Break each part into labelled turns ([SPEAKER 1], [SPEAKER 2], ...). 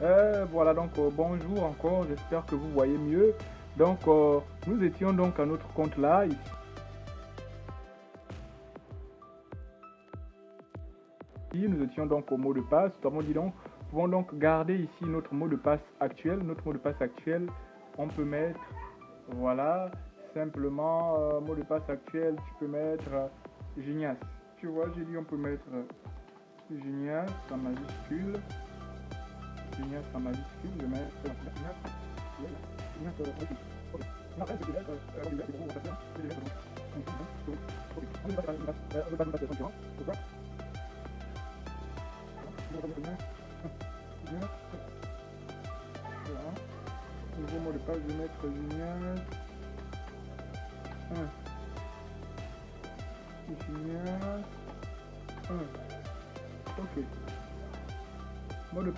[SPEAKER 1] Euh, voilà, donc euh, bonjour encore, j'espère que vous voyez mieux. Donc, euh, nous étions donc à notre compte là, ici. Nous étions donc au mot de passe. Nous dit donc, pouvons donc garder ici notre mot de passe actuel. Notre mot de passe actuel, on peut mettre, voilà, simplement, mot de passe actuel, tu peux mettre Genias. Tu vois, j'ai dit on peut mettre Genias en majuscule. Genias en majuscule, je mets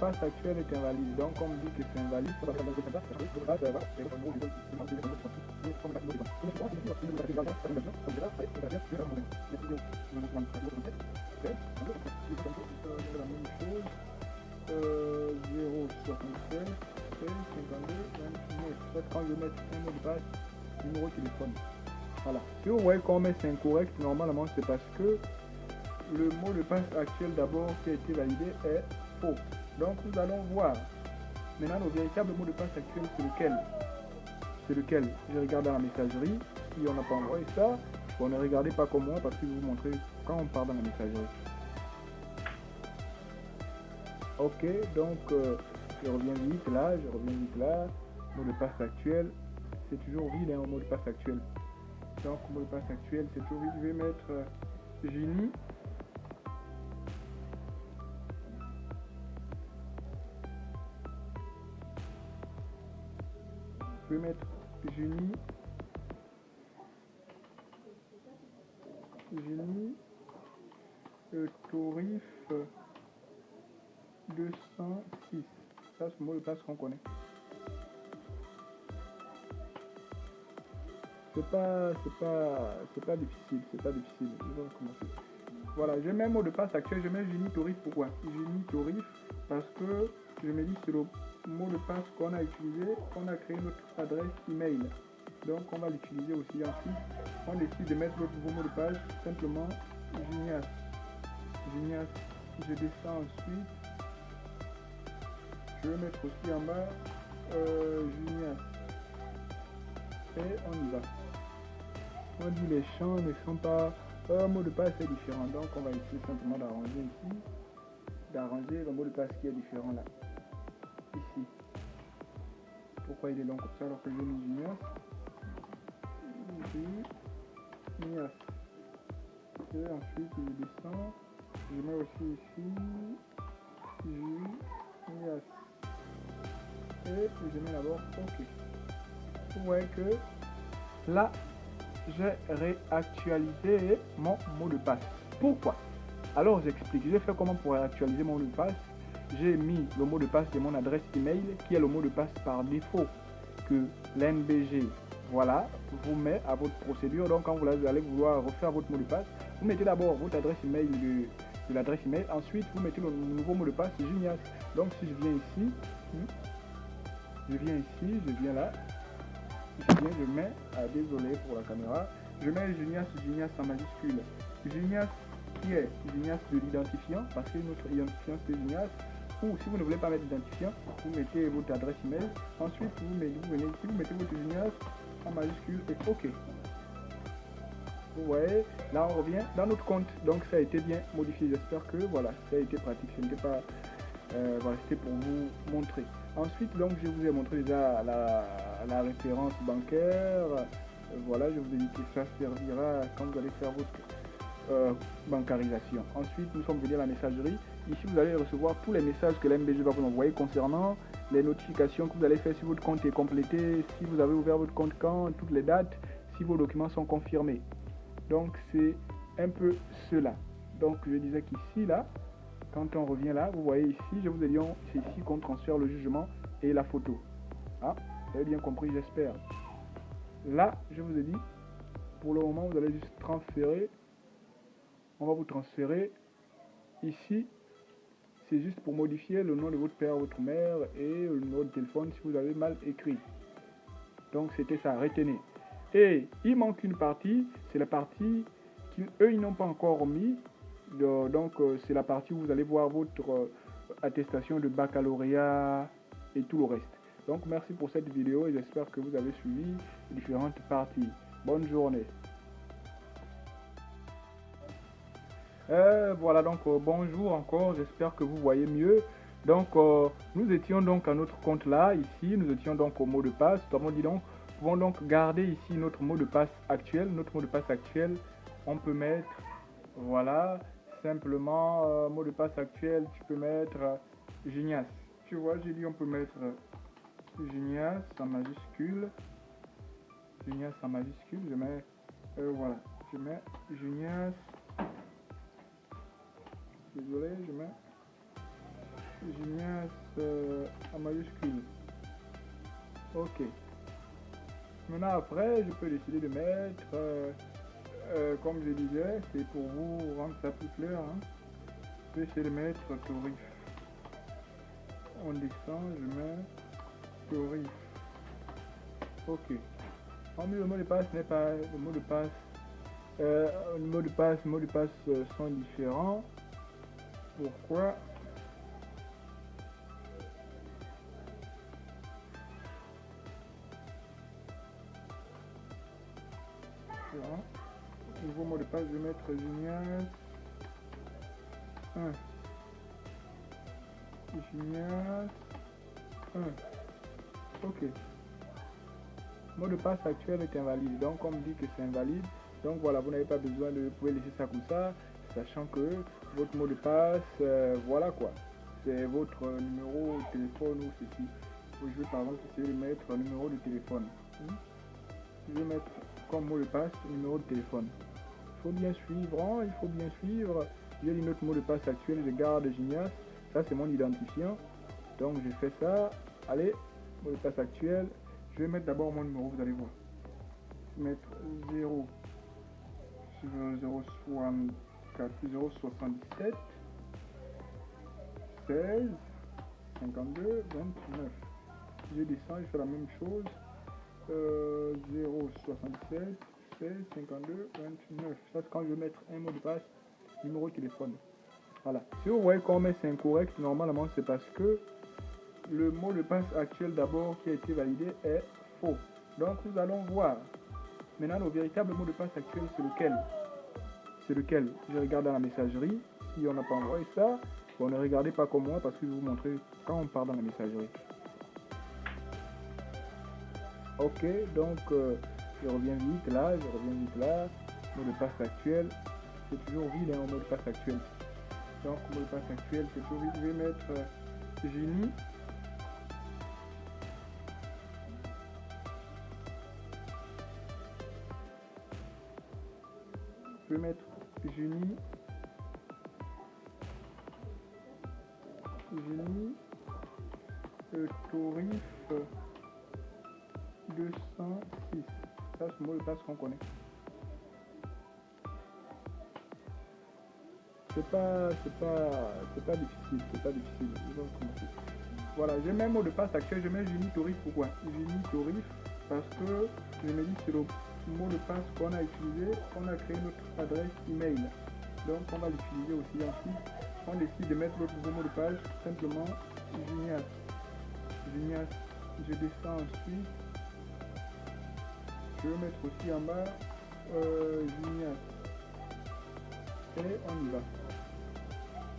[SPEAKER 1] passe actuel est invalide. Donc, on dit que c'est invalide. La même chose. Euh, 0, 67, 52, 29. Quand je mets un mot de passe, numéro de téléphone. Voilà. Si vous voyez qu'on met c'est incorrect, normalement c'est parce que le mot de passe actuel d'abord qui a été validé est faux. Donc nous allons voir. Maintenant, le véritable mot de passe actuel, c'est lequel C'est lequel Je regarde dans la messagerie. Si on n'a pas envoyé ça, on ne regardez pas comme moi parce que vous montrer quand on part dans la messagerie. Ok, donc euh, je reviens vite là, je reviens vite là. Mot de passe actuel, c'est toujours vide hein, mot de passe actuel. Donc mot de passe actuel, c'est toujours vide. Je vais mettre euh. Vais mettre Génie. Génie. Euh, Torif. 206. Ça, c'est le mot de passe qu'on connaît. C'est pas, c'est pas, c'est pas difficile, c'est pas difficile. Je vais recommencer. Voilà, je mets mot de passe actuel, je mets Génie Torif. Pourquoi? Génie Torif parce que je me dis c'est le mot de passe qu'on a utilisé, qu'on a créé notre adresse email. Donc on va l'utiliser aussi ensuite. On décide de mettre notre nouveau mot de passe simplement Genias. Genias. Je descends ensuite. Je vais mettre aussi en bas euh, Genias. Et on y va. On dit les champs ne sont pas. Un mot de passe est différent. Donc on va essayer simplement d'arranger ici. D'arranger le mot de passe qui est différent là. Ici. Pourquoi il est long comme ça alors que j'ai mis Genias Genias. Et ensuite je descends. Je mets aussi ici. Genias et je mets d'abord OK. Vous voyez que là, j'ai réactualisé mon mot de passe. Pourquoi? Alors, j'explique. J'ai fait comment pour réactualiser mon mot de passe? J'ai mis le mot de passe de mon adresse email, qui est le mot de passe par défaut que l'NBG, voilà, vous met à votre procédure. Donc, quand vous allez vouloir refaire votre mot de passe, vous mettez d'abord votre adresse email de, l'adresse email. Ensuite, vous mettez le nouveau mot de passe Genias. Donc, si je viens ici, je viens ici, je viens là, je viens, je mets, ah, désolé pour la caméra, je mets Genias, Genias en majuscule. Genias qui est Genias de l'identifiant, parce que notre identifiant c'est Genias, ou si vous ne voulez pas mettre d'identifiant, vous mettez votre adresse email, ensuite vous, mettez, vous venez ici, vous mettez votre Genias en majuscule et OK. Vous voyez, là on revient dans notre compte, donc ça a été bien modifié, j'espère que voilà, ça a été pratique, ce n'était pas, euh, voilà, c'était pour vous montrer. Ensuite, donc, je vous ai montré déjà la, la référence bancaire. Voilà, je vous ai dit que ça servira quand vous allez faire votre euh, bancarisation. Ensuite, nous sommes venus à la messagerie. Ici, vous allez recevoir tous les messages que l'MBG va vous envoyer concernant les notifications que vous allez faire si votre compte est complété, si vous avez ouvert votre compte quand, toutes les dates, si vos documents sont confirmés. Donc, c'est un peu cela. Donc, je disais qu'ici, là, quand on revient là, vous voyez ici, je vous ai dit, c'est ici qu'on transfère le jugement et la photo. Ah, vous avez bien compris, j'espère. Là, je vous ai dit, pour le moment, vous allez juste transférer. On va vous transférer ici. C'est juste pour modifier le nom de votre père, votre mère et le numéro de téléphone si vous avez mal écrit. Donc c'était ça, retenez. Et il manque une partie, c'est la partie qu'eux, ils n'ont pas encore mis. Donc euh, c'est la partie où vous allez voir votre euh, attestation de baccalauréat et tout le reste. Donc merci pour cette vidéo et j'espère que vous avez suivi les différentes parties. Bonne journée. Euh, voilà donc bonjour encore, j'espère que vous voyez mieux. Donc nous étions donc à notre compte là, ici, nous étions donc au mot de passe. Comment dit donc pouvons donc garder ici notre mot de passe actuel. Notre mot de passe actuel, on peut mettre, voilà, simplement, euh, mot de passe actuel, tu peux mettre euh, Genias. Tu vois, j'ai dit on peut mettre euh, Genias en majuscule. Genias en majuscule, je mets, voilà, je mets Genias. Désolé, je mets Genias en majuscule. Ok. Maintenant, après, je peux décider de mettre, euh, euh, comme je disais, c'est pour vous rendre ça plus clair. Hein. Je peux essayer de mettre Torif. On descend, je mets Torif. Ok. En le mot de passe n'est pas le mot de passe. Euh, le mot de passe, mot de passe sont différents. Pourquoi? Nouveau mot de passe, Genias 1. Genias 1. Ok. Mot de passe actuel est invalide. Donc, on me dit que c'est invalide. Donc, voilà, vous n'avez pas besoin de. Vous pouvez laisser ça comme ça, sachant que votre mot de passe, euh, voilà quoi. C'est votre numéro de téléphone ou ceci. Je vais par exemple essayer de mettre un numéro de téléphone. Hmm? Je vais mettre comme mot de passe numéro de téléphone. Il faut bien suivre, hein, il faut bien suivre. J'ai dit notre mot de passe actuel, je garde Genias. Ça, c'est mon identifiant. Donc, je fais ça. Allez, mot de passe actuel. Je vais mettre d'abord mon numéro, vous allez voir. Je vais mettre 0 064 077 16 52 29. Je descends, je fais la même chose. 067 16 52 29. Ça, c'est quand je vais mettre un mot de passe, numéro de téléphone. Voilà. Si vous voyez qu'on met c'est incorrect, normalement, c'est parce que le mot de passe actuel d'abord qui a été validé est faux. Donc, nous allons voir. Maintenant, le véritable mot de passe actuel, c'est lequel? Lequel Je regarde dans la messagerie. Si on n'a pas envoyé ça, bon, ne regardez pas comme moi parce que je vais vous montrer quand on part dans la messagerie. Ok, donc euh, je reviens vite là, je reviens vite là. Mot de passe actuel, c'est toujours vide hein, au mot de passe actuel. Donc mot passe actuel, c'est toujours vide. Je vais mettre euh, Génie. Je vais mettre Génie. Génie. Euh, Torif. 206. Ça, c'est le mot de passe qu'on connaît. C'est pas, c'est pas, pas difficile, c'est pas difficile. Voilà, j'ai même mot de passe actuel, je mets Torif pourquoi? Torif parce que je me dis c'est le mot de passe qu'on a utilisé, on a créé notre adresse email. Donc on va l'utiliser aussi ensuite. On décide de mettre notre nouveau mot de passe simplement Genias. Genias. Je descends ensuite je vais mettre aussi en bas euh, Et on y va.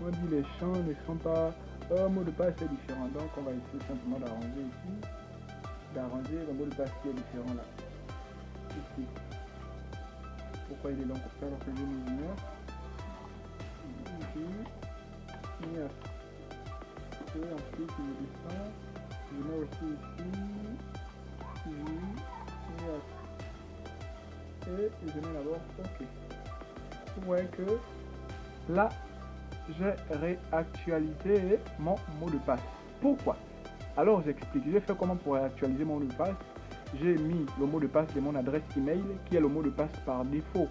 [SPEAKER 1] On dit les champs ne sont pas... Un mot de passe est différent. Donc on va essayer simplement d'arranger ici. D'arranger le mot de passe qui est différent là. Ici. Pourquoi il est long comme ça alors que j'ai mis Junior Ici. Et ensuite je descends. Je mets aussi ici. Junior et je mets d'abord OK. Vous voyez que là, j'ai réactualisé mon mot de passe. Pourquoi? Alors j'explique. J'ai fait comment pour réactualiser mon mot de passe. J'ai mis le mot de passe de mon adresse email qui est le mot de passe par défaut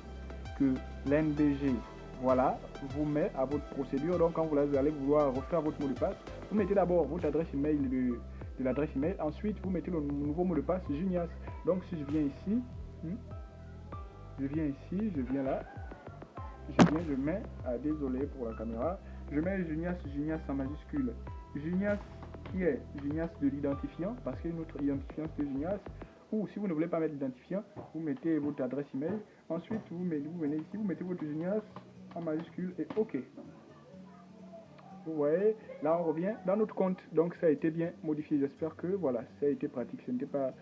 [SPEAKER 1] que l'NBG voilà, vous met à votre procédure. Donc, quand vous allez vouloir refaire votre mot de passe, vous mettez d'abord votre adresse email de, de l'adresse email. Ensuite, vous mettez le nouveau mot de passe Junias. Donc, si je viens ici, hmm, je viens ici, je viens là, je viens, je mets, ah, désolé pour la caméra, je mets Junias, Junias en majuscule. Junias qui est Junias de l'identifiant, parce qu'il y a une autre identifiant c'est Junias. Ou si vous ne voulez pas mettre l'identifiant, vous mettez votre adresse email. Ensuite, vous, mettez, vous venez ici, vous mettez votre Junias en majuscule et OK. Vous voyez, là on revient dans notre compte. Donc ça a été bien modifié. J'espère que voilà, ça a été pratique. Ce n'était pas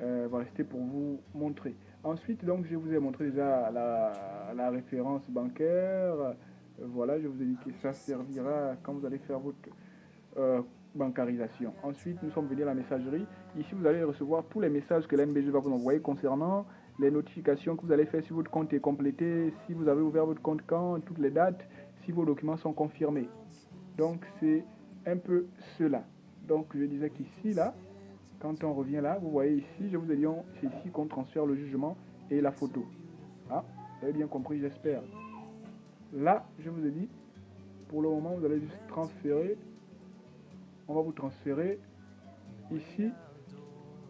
[SPEAKER 1] euh, voilà, c'était pour vous montrer. Ensuite, donc, je vous ai montré déjà la, la référence bancaire. Voilà, je vous ai dit que ça servira quand vous allez faire votre euh, bancarisation. Ensuite, nous sommes venus à la messagerie. Ici, vous allez recevoir tous les messages que l'MBG va vous envoyer concernant les notifications que vous allez faire si votre compte est complété, si vous avez ouvert votre compte quand, toutes les dates, si vos documents sont confirmés. Donc, c'est un peu cela. Donc, je disais qu'ici, là, quand on revient là, vous voyez ici, je vous ai dit, c'est ici qu'on transfère le jugement et la photo. Ah, vous avez bien compris, j'espère. Là, je vous ai dit, pour le moment, vous allez juste transférer. On va vous transférer ici.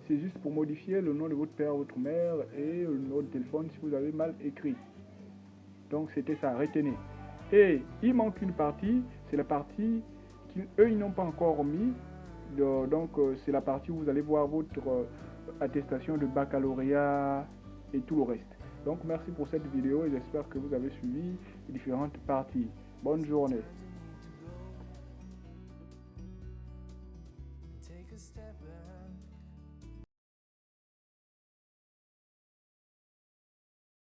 [SPEAKER 1] C'est juste pour modifier le nom de votre père, votre mère et le numéro de téléphone si vous avez mal écrit. Donc, c'était ça, retenez. Et il manque une partie, c'est la partie qu'eux, ils n'ont pas encore mis. Donc, euh, c'est la partie où vous allez voir votre euh, attestation de baccalauréat et tout le reste. Donc merci pour cette vidéo et j'espère que vous avez suivi les différentes parties. Bonne journée.